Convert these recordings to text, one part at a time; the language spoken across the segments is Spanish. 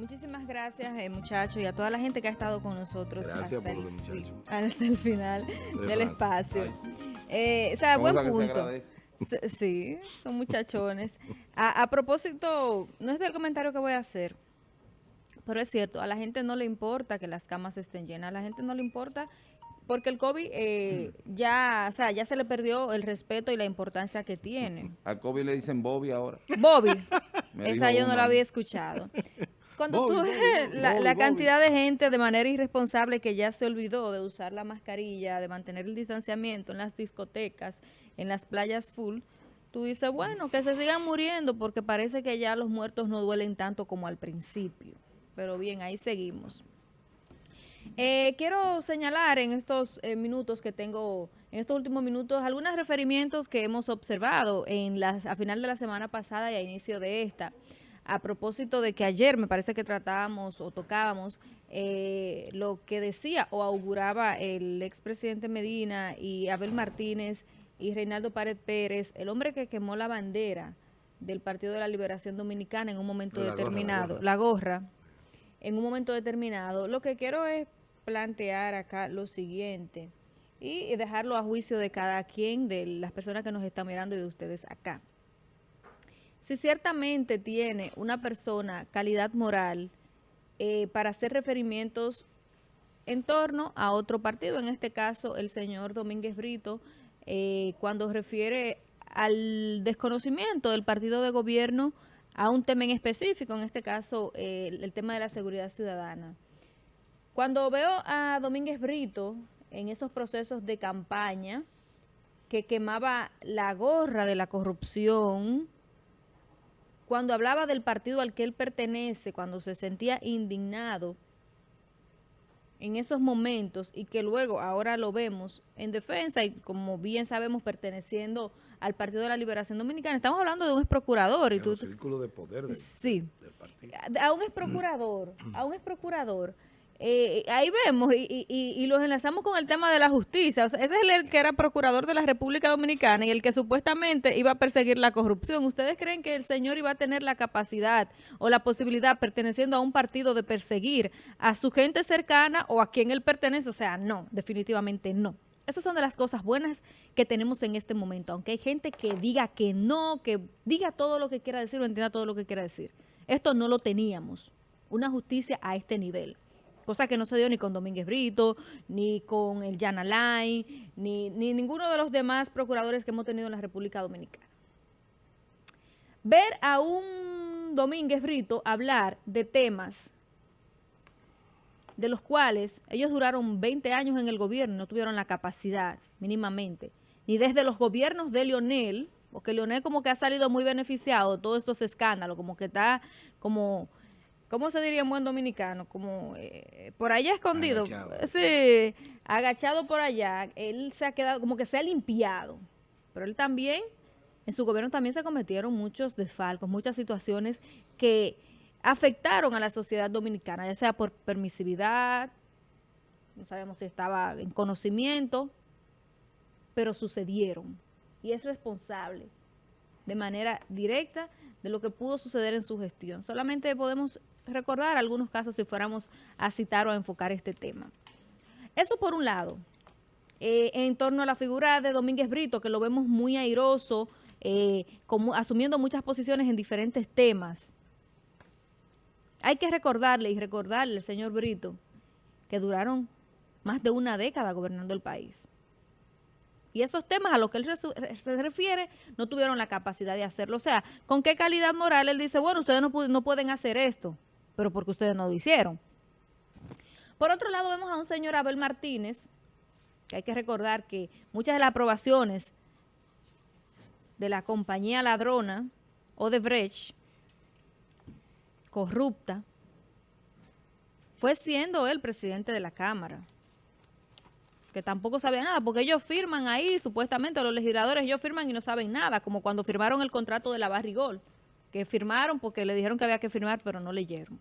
Muchísimas gracias, eh, muchachos, y a toda la gente que ha estado con nosotros Gracias hasta, el, lo de muchacho. hasta el final De del más. espacio. Eh, o sea, ¿Cómo buen se punto. Sí, son muchachones. A, a propósito, no es del comentario que voy a hacer, pero es cierto, a la gente no le importa que las camas estén llenas, a la gente no le importa porque el COVID eh, ya, o sea, ya se le perdió el respeto y la importancia que tiene. Al COVID le dicen Bobby ahora. Bobby, esa yo no la había escuchado. Cuando tú ves la, cantidad de gente de manera irresponsable que ya se olvidó de usar la mascarilla, de mantener el distanciamiento en las discotecas, en las playas full, tú dices, bueno, que se sigan muriendo porque parece que ya los muertos no duelen tanto como al principio. Pero bien, ahí seguimos. Eh, quiero señalar en estos eh, minutos que tengo, en estos últimos minutos, algunos referimientos que hemos observado en las, a final de la semana pasada y a inicio de esta. A propósito de que ayer me parece que tratábamos o tocábamos eh, lo que decía o auguraba el expresidente Medina y Abel Martínez y Reinaldo Pared Pérez, el hombre que quemó la bandera del Partido de la Liberación Dominicana en un momento La gorra, la determinado, gorra. la gorra, en un momento determinado. Lo que quiero es plantear acá lo siguiente y dejarlo a juicio de cada quien, de las personas que nos están mirando y de ustedes acá. Si ciertamente tiene una persona calidad moral eh, para hacer referimientos en torno a otro partido, en este caso el señor Domínguez Brito, eh, cuando refiere al desconocimiento del partido de gobierno a un tema en específico, en este caso el, el tema de la seguridad ciudadana. Cuando veo a Domínguez Brito en esos procesos de campaña que quemaba la gorra de la corrupción, cuando hablaba del partido al que él pertenece, cuando se sentía indignado en esos momentos y que luego ahora lo vemos en defensa y como bien sabemos perteneciendo al Partido de la Liberación Dominicana, estamos hablando de un ex procurador y En tú, los círculos de poder del, sí, del partido. a un ex procurador, a un ex procurador, eh, ahí vemos y, y- y- los enlazamos con el tema de la justicia. Ese es el que era procurador de la República Dominicana y el que supuestamente iba a perseguir la corrupción. ¿Ustedes creen que el señor iba a tener la capacidad o la posibilidad, perteneciendo a un partido, de perseguir a su gente cercana o a quien él pertenece? O sea, no, definitivamente no. Esas son de las cosas buenas que tenemos en este momento, aunque hay gente que diga que no, que diga todo lo que quiera decir o entienda todo lo que quiera decir. Esto no lo teníamos, una justicia a este nivel. Cosa que no se dio ni con Domínguez Brito, ni con el Jan Alain, ni, ni ninguno de los demás procuradores que hemos tenido en la República Dominicana. Ver a un Domínguez Brito hablar de temas de los cuales ellos duraron 20 años en el gobierno y no tuvieron la capacidad mínimamente, ni desde los gobiernos de Lionel, porque Lionel como que ha salido muy beneficiado de todos estos escándalos, como que está como, ¿cómo se diría en buen dominicano? Como eh, por allá escondido, Agachado. sí, agachado por allá, él se ha quedado, como que se ha limpiado, pero él también, en su gobierno también se cometieron muchos desfalcos, muchas situaciones que afectaron a la sociedad dominicana, ya sea por permisividad, no sabemos si estaba en conocimiento, pero sucedieron. Y es responsable de manera directa de lo que pudo suceder en su gestión. Solamente podemos recordar algunos casos si fuéramos a citar o a enfocar este tema. Eso por un lado. Eh, en torno a la figura de Domínguez Brito, que lo vemos muy airoso, eh, asumiendo muchas posiciones en diferentes temas. Hay que recordarle y recordarle al señor Brito que duraron más de una década gobernando el país. Y esos temas a los que él se refiere no tuvieron la capacidad de hacerlo. O sea, ¿con qué calidad moral él dice, bueno, ustedes no, no pueden hacer esto, pero porque ustedes no lo hicieron? Por otro lado, vemos a un señor Abel Martínez, que hay que recordar que muchas de las aprobaciones de la compañía ladrona Odebrecht, corrupta, fue siendo él presidente de la Cámara que tampoco sabía nada, porque ellos firman ahí, supuestamente los legisladores, ellos firman y no saben nada, como cuando firmaron el contrato de la Barrigol, que firmaron porque le dijeron que había que firmar, pero no leyeron.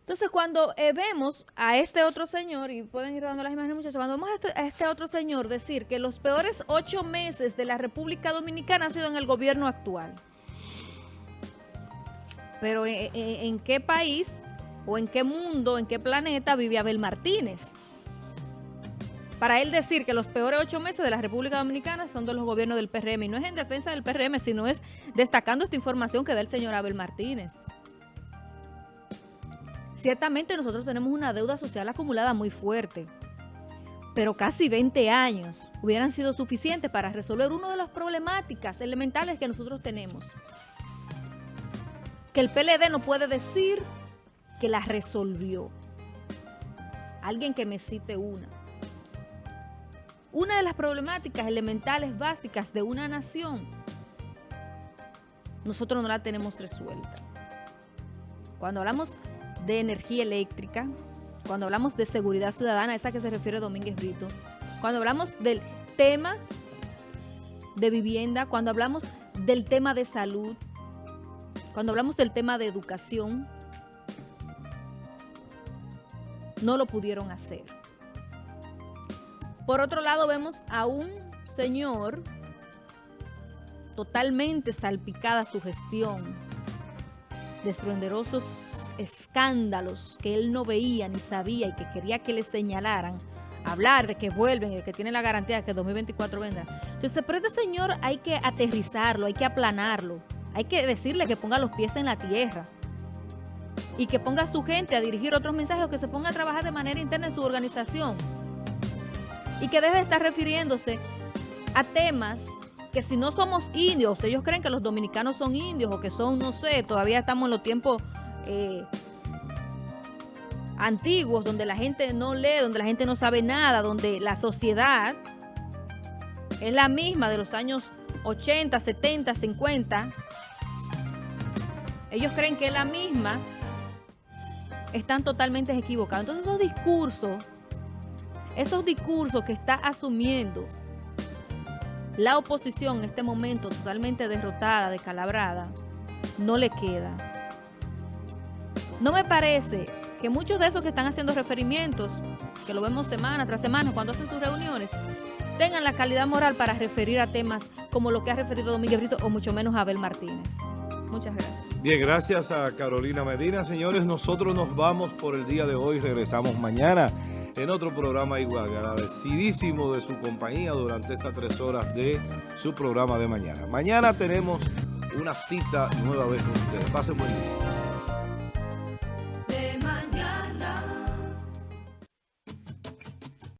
Entonces, cuando eh, vemos a este otro señor, y pueden ir dando las imágenes, muchachos, cuando vemos a este, a este otro señor decir que los peores ocho meses de la República Dominicana han sido en el gobierno actual. Pero ¿en, en, en qué país o en qué mundo, en qué planeta vive Abel Martínez? Para él decir que los peores ocho meses de la República Dominicana son de los gobiernos del PRM. Y no es en defensa del PRM, sino es destacando esta información que da el señor Abel Martínez. Ciertamente nosotros tenemos una deuda social acumulada muy fuerte, pero casi 20 años hubieran sido suficientes para resolver una de las problemáticas elementales que nosotros tenemos. Que el PLD no puede decir que la resolvió. Alguien que me cite una. Una de las problemáticas elementales básicas de una nación, nosotros no la tenemos resuelta. Cuando hablamos de energía eléctrica, cuando hablamos de seguridad ciudadana, esa que se refiere Domínguez Brito, cuando hablamos del tema de vivienda, cuando hablamos del tema de salud, cuando hablamos del tema de educación, no lo pudieron hacer. Por otro lado, vemos a un señor totalmente salpicada su gestión, de escándalos que él no veía ni sabía y que quería que le señalaran, hablar de que vuelven de que tienen la garantía de que 2024 vendrá. Entonces, pero este señor hay que aterrizarlo, hay que aplanarlo, hay que decirle que ponga los pies en la tierra y que ponga a su gente a dirigir otros mensajes o que se ponga a trabajar de manera interna en su organización y que deje de estar refiriéndose a temas que si no somos indios, ellos creen que los dominicanos son indios o que son, no sé, todavía estamos en los tiempos eh, antiguos donde la gente no lee, donde la gente no sabe nada, donde la sociedad es la misma de los años 80, 70, 50. Ellos creen que es la misma, están totalmente equivocados. Entonces esos discursos esos discursos que está asumiendo la oposición en este momento totalmente derrotada, descalabrada, no le queda. No me parece que muchos de esos que están haciendo referimientos, que lo vemos semana tras semana cuando hacen sus reuniones, tengan la calidad moral para referir a temas como lo que ha referido Domínguez Brito o mucho menos Abel Martínez. Muchas gracias. Bien, gracias a Carolina Medina. Señores, nosotros nos vamos por el día de hoy. Regresamos mañana en otro programa igual. Agradecidísimo de su compañía durante estas tres horas de su programa de mañana. Mañana tenemos una cita nueva vez con ustedes. Pasen buen día.